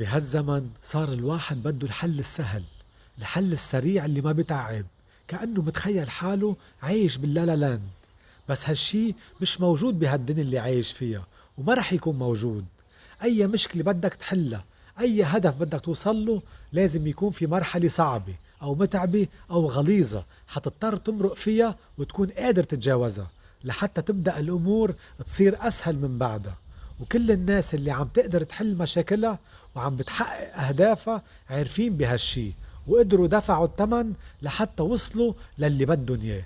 بهالزمن صار الواحد بده الحل السهل الحل السريع اللي ما بتعب كأنه متخيل حاله عايش باللالا لاند. بس هالشي مش موجود بهالدنيا اللي عايش فيها وما رح يكون موجود. أي مشكلة بدك تحلها أي هدف بدك توصل له لازم يكون في مرحلة صعبة أو متعبة أو غليظة حتضطر تمرق فيها وتكون قادر تتجاوزها لحتى تبدأ الأمور تصير أسهل من بعدها. وكل الناس اللي عم تقدر تحل مشاكلها وعم بتحقق أهدافها عارفين بهالشي وقدروا دفعوا الثمن لحتى وصلوا للي بدهم إياه.